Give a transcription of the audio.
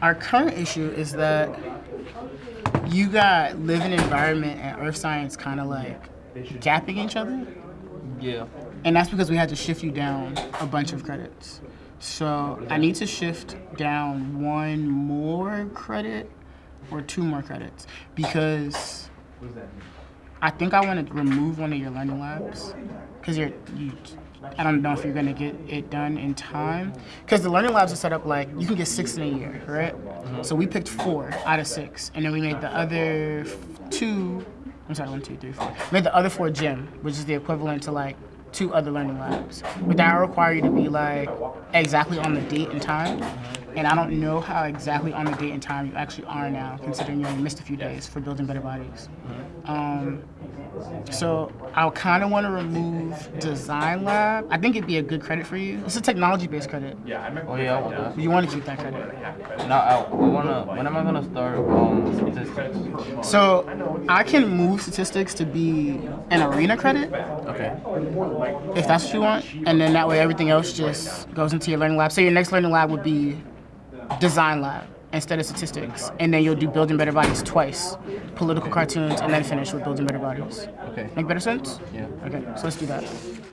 our current issue is that you got living environment and earth science kind of like gapping each other. Yeah. And that's because we had to shift you down a bunch of credits. So I need to shift down one more credit or two more credits because I think I want to remove one of your learning labs because you're you. I don't know if you're gonna get it done in time because the learning labs are set up like you can get six in a year, right? So we picked four out of six, and then we made the other two. I'm sorry, one, two, three, four. Made the other four gym, which is the equivalent to like two other learning labs. But that require you to be like exactly on the date and time. And I don't know how exactly on the date and time you actually are now, considering you only missed a few days for building better bodies. Um, so I kind of want to remove design lab. I think it'd be a good credit for you. It's a technology-based credit. Oh yeah, I want that. You want to keep that credit. Now, I, I wanna. When am I gonna start um statistics? So I can move statistics to be an arena credit Okay. if that's what you want, and then that way everything else just goes into your learning lab. So your next learning lab would be design lab instead of statistics, and then you'll do building better bodies twice, political cartoons, and then finish with building better bodies. Okay. Make better sense? Yeah. Okay, so let's do that.